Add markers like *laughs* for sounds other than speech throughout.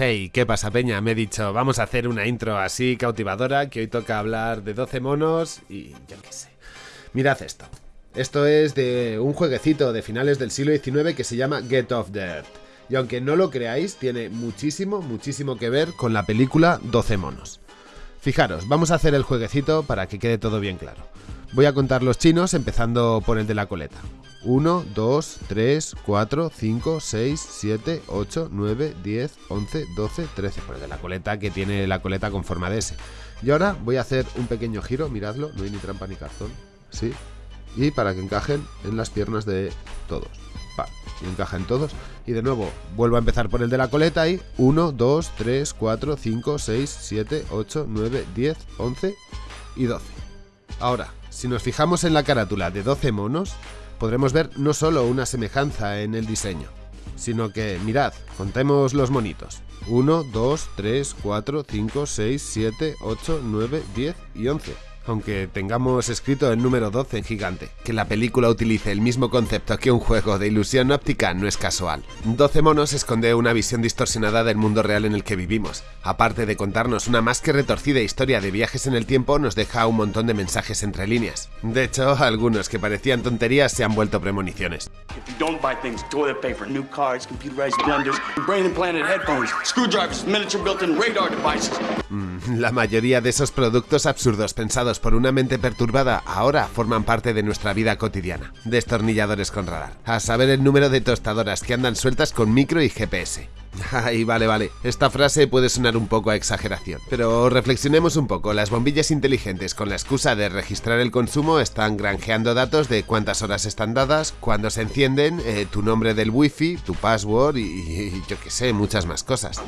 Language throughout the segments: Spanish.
Hey, ¿qué pasa peña? Me he dicho, vamos a hacer una intro así cautivadora, que hoy toca hablar de 12 monos y yo qué sé. Mirad esto. Esto es de un jueguecito de finales del siglo XIX que se llama Get Off Earth. Y aunque no lo creáis, tiene muchísimo, muchísimo que ver con la película 12 monos. Fijaros, vamos a hacer el jueguecito para que quede todo bien claro. Voy a contar los chinos empezando por el de la coleta. 1, 2, 3, 4, 5, 6, 7, 8, 9, 10, 11, 12, 13. Por el de la coleta que tiene la coleta con forma de S. Y ahora voy a hacer un pequeño giro, miradlo, no hay ni trampa ni cartón. ¿Sí? Y para que encajen en las piernas de todos. Va, y encajan todos. Y de nuevo, vuelvo a empezar por el de la coleta y 1, 2, 3, 4, 5, 6, 7, 8, 9, 10, 11 y 12. Ahora, si nos fijamos en la carátula de 12 monos, podremos ver no solo una semejanza en el diseño, sino que, mirad, contemos los monitos. 1, 2, 3, 4, 5, 6, 7, 8, 9, 10 y 11 aunque tengamos escrito el número 12 en gigante. Que la película utilice el mismo concepto que un juego de ilusión óptica no es casual. 12 monos esconde una visión distorsionada del mundo real en el que vivimos. Aparte de contarnos una más que retorcida historia de viajes en el tiempo, nos deja un montón de mensajes entre líneas. De hecho, algunos que parecían tonterías se han vuelto premoniciones. La mayoría de esos productos absurdos pensados por una mente perturbada ahora forman parte de nuestra vida cotidiana. Destornilladores con radar. A saber el número de tostadoras que andan sueltas con micro y GPS. *laughs* Ay, vale, vale. Esta frase puede sonar un poco a exageración. Pero reflexionemos un poco. Las bombillas inteligentes, con la excusa de registrar el consumo, están granjeando datos de cuántas horas están dadas, cuándo se encienden, eh, tu nombre del wifi, tu password y, y yo qué sé, muchas más cosas.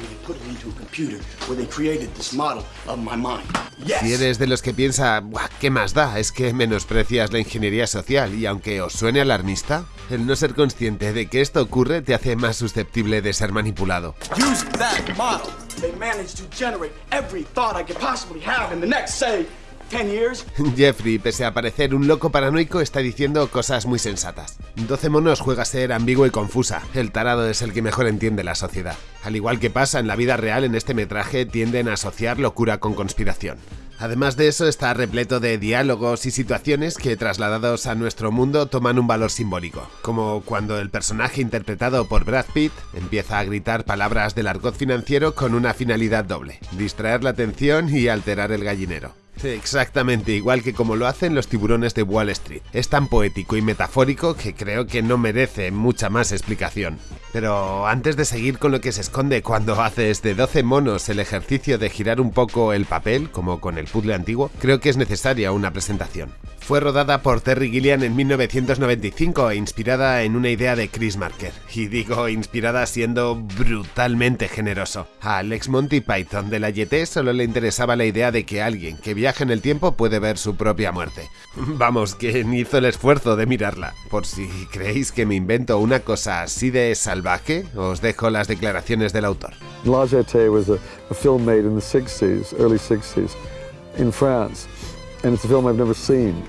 Si eres de los que piensa, ¿qué más da? Es que menosprecias la ingeniería social y aunque os suene alarmista, el no ser consciente de que esto ocurre te hace más susceptible de ser manipulado. Jeffrey, pese a parecer un loco paranoico, está diciendo cosas muy sensatas. 12 monos juega a ser ambiguo y confusa. El tarado es el que mejor entiende la sociedad. Al igual que pasa en la vida real, en este metraje tienden a asociar locura con conspiración. Además de eso, está repleto de diálogos y situaciones que trasladados a nuestro mundo toman un valor simbólico, como cuando el personaje interpretado por Brad Pitt empieza a gritar palabras del argot financiero con una finalidad doble, distraer la atención y alterar el gallinero. Exactamente igual que como lo hacen los tiburones de Wall Street. Es tan poético y metafórico que creo que no merece mucha más explicación. Pero antes de seguir con lo que se esconde cuando haces de 12 monos el ejercicio de girar un poco el papel, como con el puzzle antiguo, creo que es necesaria una presentación. Fue rodada por Terry Gilliam en 1995 e inspirada en una idea de Chris Marker. Y digo inspirada siendo brutalmente generoso. A Alex Monty Python de la YT solo le interesaba la idea de que alguien que viaje en el tiempo puede ver su propia muerte. Vamos, que hizo el esfuerzo de mirarla. Por si creéis que me invento una cosa así de salvaje, os dejo las declaraciones del autor. La YT was a, a film made in the 60s, early 60s, in France, and it's a film I've never seen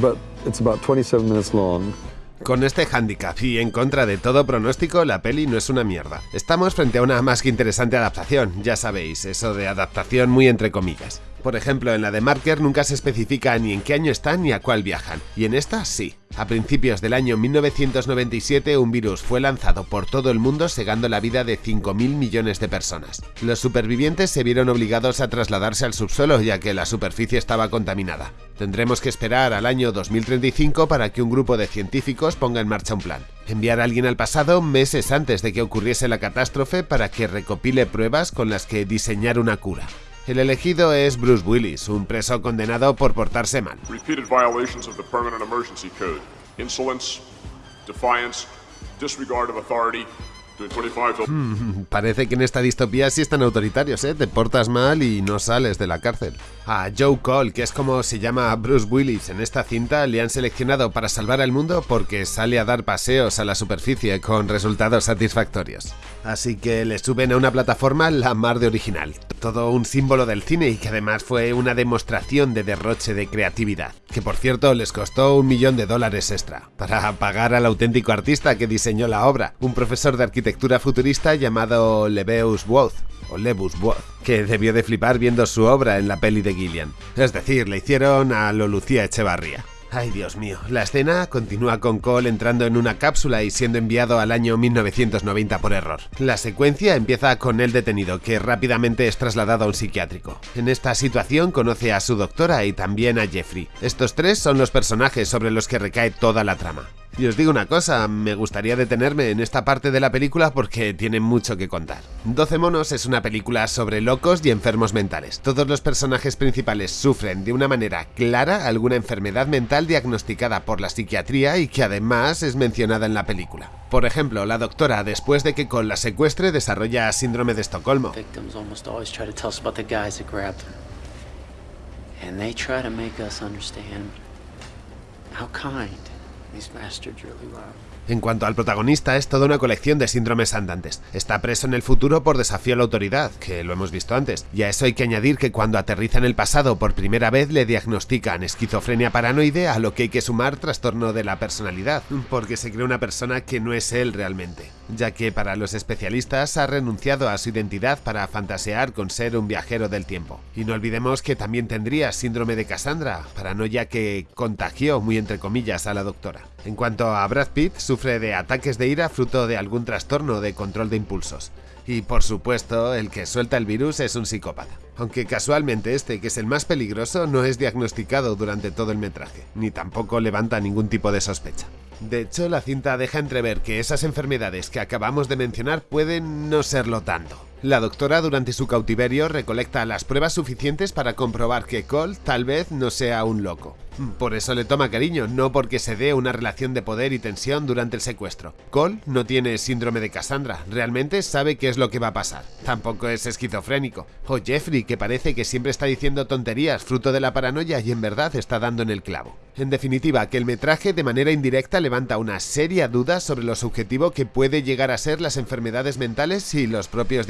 but it's about 27 minutes long. Con este handicap y en contra de todo pronóstico, la peli no es una mierda. Estamos frente a una más que interesante adaptación, ya sabéis, eso de adaptación muy entre comillas. Por ejemplo, en la de Marker nunca se especifica ni en qué año están ni a cuál viajan, y en esta sí. A principios del año 1997 un virus fue lanzado por todo el mundo segando la vida de 5.000 millones de personas. Los supervivientes se vieron obligados a trasladarse al subsuelo ya que la superficie estaba contaminada. Tendremos que esperar al año 2035 para que un grupo de científicos ponga en marcha un plan. Enviar a alguien al pasado meses antes de que ocurriese la catástrofe para que recopile pruebas con las que diseñar una cura. El elegido es Bruce Willis, un preso condenado por portarse mal. Repeated violations of the Permanent Emergency Code. Insolence, defiance, disregard of authority, Hmm, parece que en esta distopía sí están autoritarios, ¿eh? Te portas mal y no sales de la cárcel. A Joe Cole, que es como se llama Bruce Willis en esta cinta, le han seleccionado para salvar al mundo porque sale a dar paseos a la superficie con resultados satisfactorios. Así que le suben a una plataforma la mar de original. todo un símbolo del cine y que además fue una demostración de derroche de creatividad, que por cierto les costó un millón de dólares extra, para pagar al auténtico artista que diseñó la obra, un profesor de arquitectura futurista llamado Lebeus Woth, o que debió de flipar viendo su obra en la peli de Gillian. Es decir, le hicieron a lo Lucía Echevarría. Ay, Dios mío. La escena continúa con Cole entrando en una cápsula y siendo enviado al año 1990 por error. La secuencia empieza con él detenido, que rápidamente es trasladado a un psiquiátrico. En esta situación conoce a su doctora y también a Jeffrey. Estos tres son los personajes sobre los que recae toda la trama. Y os digo una cosa, me gustaría detenerme en esta parte de la película porque tiene mucho que contar. 12 monos es una película sobre locos y enfermos mentales. Todos los personajes principales sufren de una manera clara alguna enfermedad mental diagnosticada por la psiquiatría y que además es mencionada en la película. Por ejemplo, la doctora, después de que con la secuestre, desarrolla síndrome de Estocolmo. How kind He's mastered really well. En cuanto al protagonista, es toda una colección de síndromes andantes. Está preso en el futuro por desafío a la autoridad, que lo hemos visto antes. Y a eso hay que añadir que cuando aterriza en el pasado por primera vez le diagnostican esquizofrenia paranoide, a lo que hay que sumar trastorno de la personalidad, porque se cree una persona que no es él realmente. Ya que para los especialistas ha renunciado a su identidad para fantasear con ser un viajero del tiempo. Y no olvidemos que también tendría síndrome de Cassandra, paranoia que contagió muy entre comillas a la doctora. En cuanto a Brad Pitt, sufre de ataques de ira fruto de algún trastorno de control de impulsos. Y por supuesto, el que suelta el virus es un psicópata. Aunque casualmente este, que es el más peligroso, no es diagnosticado durante todo el metraje, ni tampoco levanta ningún tipo de sospecha. De hecho, la cinta deja entrever que esas enfermedades que acabamos de mencionar pueden no serlo tanto. La doctora durante su cautiverio recolecta las pruebas suficientes para comprobar que Cole tal vez no sea un loco. Por eso le toma cariño, no porque se dé una relación de poder y tensión durante el secuestro. Cole no tiene síndrome de Cassandra, realmente sabe qué es lo que va a pasar. Tampoco es esquizofrénico. O Jeffrey, que parece que siempre está diciendo tonterías fruto de la paranoia y en verdad está dando en el clavo. En definitiva, que el metraje de manera indirecta levanta una seria duda sobre lo subjetivo que puede llegar a ser las enfermedades mentales y los propios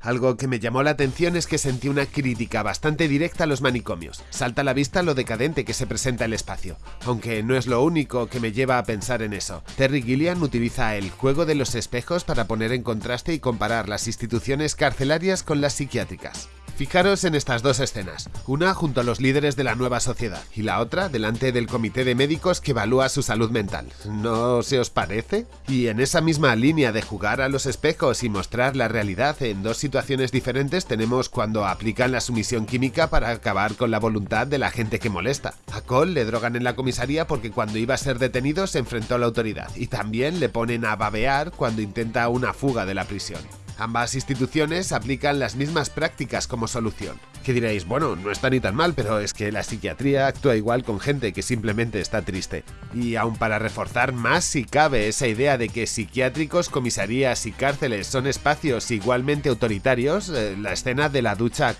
Algo que me llamó la atención es que sentí una crítica bastante directa a los manicomios. Salta a la vista lo decadente que se presenta el espacio, aunque no es lo único que me lleva a pensar en eso. Terry Gilliam utiliza el juego de los espejos para poner en contraste y comparar las instituciones carcelarias con las psiquiátricas. Fijaros en estas dos escenas, una junto a los líderes de la nueva sociedad y la otra delante del comité de médicos que evalúa su salud mental. ¿No se os parece? Y en esa misma línea de jugar a los espejos y mostrar la realidad en dos situaciones diferentes tenemos cuando aplican la sumisión química para acabar con la voluntad de la gente que molesta. A Cole le drogan en la comisaría porque cuando iba a ser detenido se enfrentó a la autoridad y también le ponen a babear cuando intenta una fuga de la prisión. Ambas instituciones aplican las mismas prácticas como solución. Que diréis, bueno, no está ni tan mal, pero es que la psiquiatría actúa igual con gente que simplemente está triste. Y aun para reforzar más si cabe esa idea de que psiquiátricos, comisarías y cárceles son espacios igualmente autoritarios, eh, la escena de la ducha a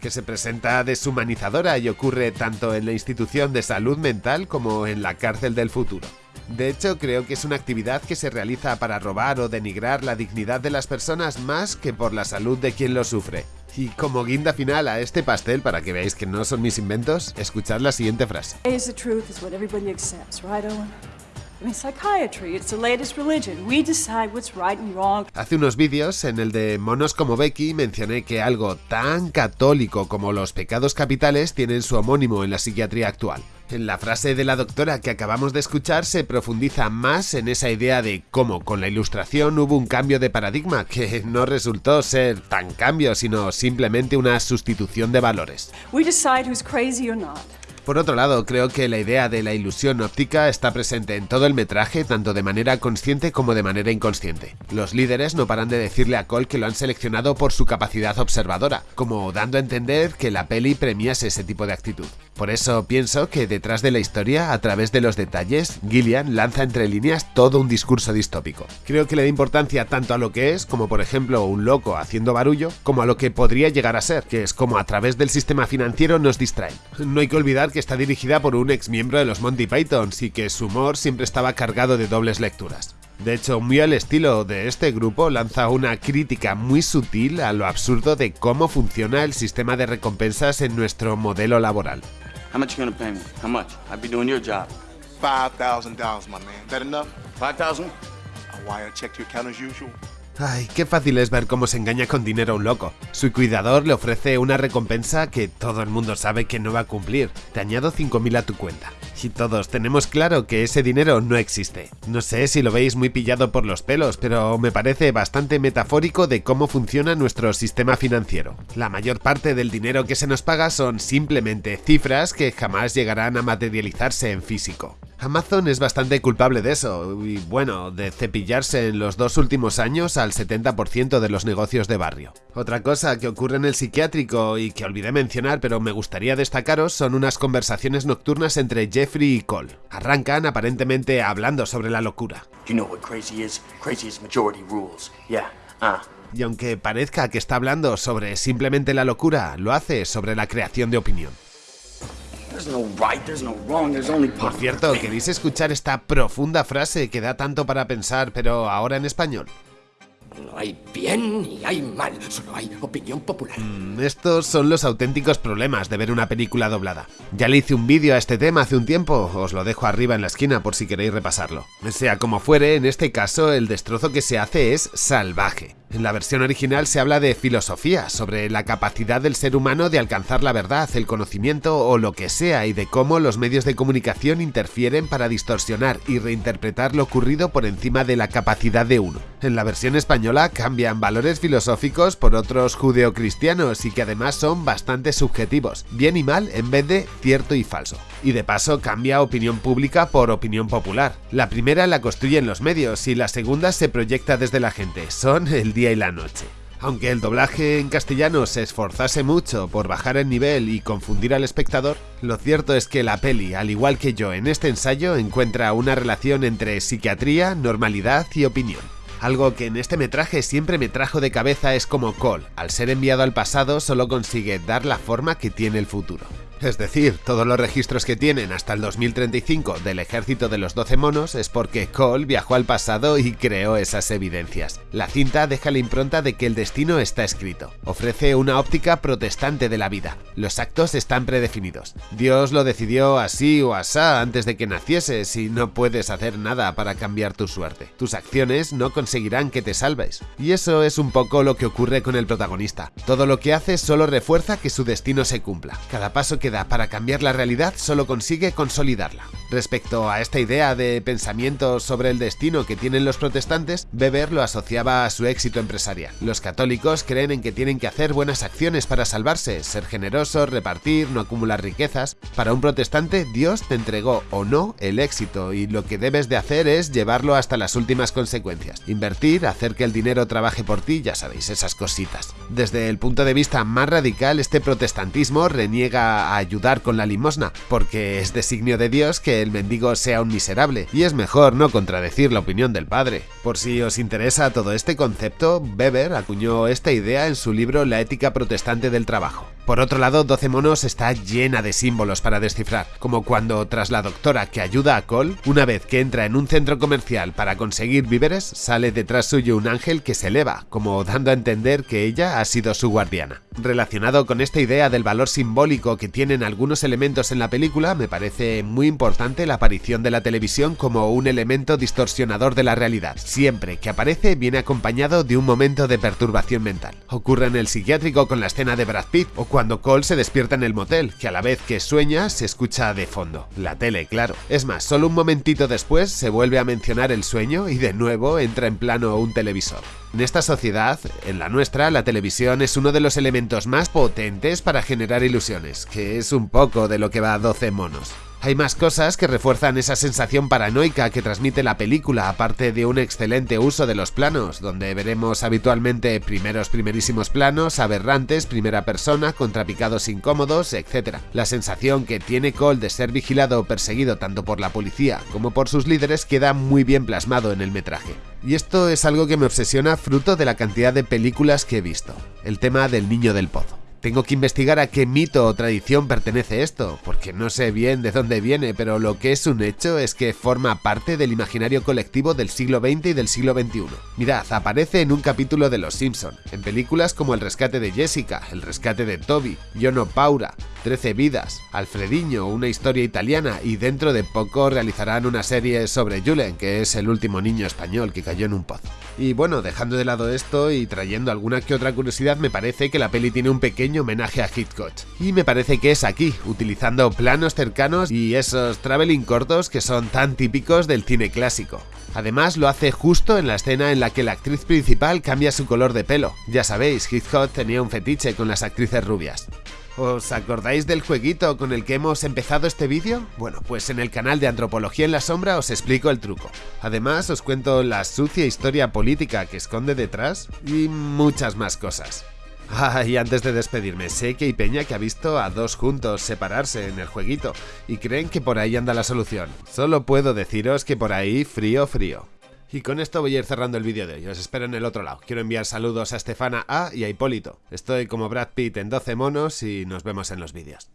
que se presenta deshumanizadora y ocurre tanto en la institución de salud mental como en la cárcel del futuro. De hecho, creo que es una actividad que se realiza para robar o denigrar la dignidad de las personas más que por la salud de quien lo sufre. Y como guinda final a este pastel, para que veáis que no son mis inventos, escuchad la siguiente frase. Hace unos vídeos, en el de Monos como Becky, mencioné que algo tan católico como los pecados capitales tienen su homónimo en la psiquiatría actual. En la frase de la doctora que acabamos de escuchar se profundiza más en esa idea de cómo con la ilustración hubo un cambio de paradigma que no resultó ser tan cambio, sino simplemente una sustitución de valores. We decide who's crazy or not. Por otro lado, creo que la idea de la ilusión óptica está presente en todo el metraje, tanto de manera consciente como de manera inconsciente. Los líderes no paran de decirle a Cole que lo han seleccionado por su capacidad observadora, como dando a entender que la peli premiase ese tipo de actitud. Por eso pienso que detrás de la historia, a través de los detalles, Gillian lanza entre líneas todo un discurso distópico. Creo que le da importancia tanto a lo que es, como por ejemplo un loco haciendo barullo, como a lo que podría llegar a ser, que es como a través del sistema financiero nos distraen. No hay que olvidar que está dirigida por un ex miembro de los Monty Pythons y que su humor siempre estaba cargado de dobles lecturas. De hecho, muy al estilo de este grupo, lanza una crítica muy sutil a lo absurdo de cómo funciona el sistema de recompensas en nuestro modelo laboral. $5,000, Ay, qué fácil es ver cómo se engaña con dinero a un loco. Su cuidador le ofrece una recompensa que todo el mundo sabe que no va a cumplir. Te añado 5.000 a tu cuenta. Y todos tenemos claro que ese dinero no existe. No sé si lo veis muy pillado por los pelos, pero me parece bastante metafórico de cómo funciona nuestro sistema financiero. La mayor parte del dinero que se nos paga son simplemente cifras que jamás llegarán a materializarse en físico. Amazon es bastante culpable de eso, y bueno, de cepillarse en los dos últimos años al 70% de los negocios de barrio. Otra cosa que ocurre en el psiquiátrico y que olvidé mencionar pero me gustaría destacaros son unas conversaciones nocturnas entre Jeffrey y Cole. Arrancan aparentemente hablando sobre la locura. Uh. Y aunque parezca que está hablando sobre simplemente la locura, lo hace sobre la creación de opinión. Por cierto, ¿queréis escuchar esta profunda frase que da tanto para pensar, pero ahora en español? No hay bien ni hay mal, solo hay opinión popular. Mm, Estos son los auténticos problemas de ver una película doblada. Ya le hice un vídeo a este tema hace un tiempo, os lo dejo arriba en la esquina por si queréis repasarlo. Sea como fuere, en este caso el destrozo que se hace es salvaje. En la versión original se habla de filosofía, sobre la capacidad del ser humano de alcanzar la verdad, el conocimiento o lo que sea, y de cómo los medios de comunicación interfieren para distorsionar y reinterpretar lo ocurrido por encima de la capacidad de uno. En la versión española cambian valores filosóficos por otros judeocristianos y que además son bastante subjetivos, bien y mal en vez de cierto y falso. Y de paso cambia opinión pública por opinión popular. La primera la construyen los medios y la segunda se proyecta desde la gente. Son el y la noche. Aunque el doblaje en castellano se esforzase mucho por bajar el nivel y confundir al espectador, lo cierto es que la peli, al igual que yo en este ensayo, encuentra una relación entre psiquiatría, normalidad y opinión. Algo que en este metraje siempre me trajo de cabeza es como Cole, al ser enviado al pasado, solo consigue dar la forma que tiene el futuro. Es decir, todos los registros que tienen hasta el 2035 del ejército de los 12 monos es porque Cole viajó al pasado y creó esas evidencias. La cinta deja la impronta de que el destino está escrito. Ofrece una óptica protestante de la vida. Los actos están predefinidos. Dios lo decidió así o asá antes de que nacieses y no puedes hacer nada para cambiar tu suerte. Tus acciones no conseguirán que te salves. Y eso es un poco lo que ocurre con el protagonista. Todo lo que hace solo refuerza que su destino se cumpla. Cada paso que para cambiar la realidad solo consigue consolidarla. Respecto a esta idea de pensamiento sobre el destino que tienen los protestantes, Weber lo asociaba a su éxito empresarial. Los católicos creen en que tienen que hacer buenas acciones para salvarse, ser generosos, repartir, no acumular riquezas. Para un protestante, Dios te entregó o no el éxito y lo que debes de hacer es llevarlo hasta las últimas consecuencias. Invertir, hacer que el dinero trabaje por ti, ya sabéis, esas cositas. Desde el punto de vista más radical, este protestantismo reniega ayudar con la limosna, porque es designio de Dios que el mendigo sea un miserable, y es mejor no contradecir la opinión del padre. Por si os interesa todo este concepto, Weber acuñó esta idea en su libro La ética protestante del trabajo. Por otro lado, 12 monos está llena de símbolos para descifrar, como cuando tras la doctora que ayuda a Cole, una vez que entra en un centro comercial para conseguir víveres, sale detrás suyo un ángel que se eleva, como dando a entender que ella ha sido su guardiana. Relacionado con esta idea del valor simbólico que tienen algunos elementos en la película, me parece muy importante la aparición de la televisión como un elemento distorsionador de la realidad. Siempre que aparece viene acompañado de un momento de perturbación mental. Ocurre en el psiquiátrico con la escena de Brad Pitt cuando Cole se despierta en el motel, que a la vez que sueña se escucha de fondo. La tele, claro. Es más, solo un momentito después se vuelve a mencionar el sueño y de nuevo entra en plano un televisor. En esta sociedad, en la nuestra, la televisión es uno de los elementos más potentes para generar ilusiones, que es un poco de lo que va a 12 monos. Hay más cosas que refuerzan esa sensación paranoica que transmite la película, aparte de un excelente uso de los planos, donde veremos habitualmente primeros primerísimos planos, aberrantes, primera persona, contrapicados incómodos, etc. La sensación que tiene Cole de ser vigilado o perseguido tanto por la policía como por sus líderes queda muy bien plasmado en el metraje. Y esto es algo que me obsesiona fruto de la cantidad de películas que he visto, el tema del niño del pozo. Tengo que investigar a qué mito o tradición pertenece esto, porque no sé bien de dónde viene, pero lo que es un hecho es que forma parte del imaginario colectivo del siglo XX y del siglo XXI. Mirad, aparece en un capítulo de Los Simpson, en películas como El rescate de Jessica, El rescate de Toby, Yo no Paura, Trece vidas, Alfrediño, una historia italiana y dentro de poco realizarán una serie sobre Julen, que es el último niño español que cayó en un pozo. Y bueno, dejando de lado esto y trayendo alguna que otra curiosidad, me parece que la peli tiene un homenaje a Hitchcock. Y me parece que es aquí, utilizando planos cercanos y esos traveling cortos que son tan típicos del cine clásico. Además lo hace justo en la escena en la que la actriz principal cambia su color de pelo. Ya sabéis, Hitchcock tenía un fetiche con las actrices rubias. ¿Os acordáis del jueguito con el que hemos empezado este vídeo? Bueno, pues en el canal de Antropología en la Sombra os explico el truco. Además os cuento la sucia historia política que esconde detrás y muchas más cosas. Ah, y antes de despedirme, sé que hay peña que ha visto a dos juntos separarse en el jueguito y creen que por ahí anda la solución. Solo puedo deciros que por ahí frío frío. Y con esto voy a ir cerrando el vídeo de hoy, os espero en el otro lado. Quiero enviar saludos a Estefana A y a Hipólito. Estoy como Brad Pitt en 12 monos y nos vemos en los vídeos.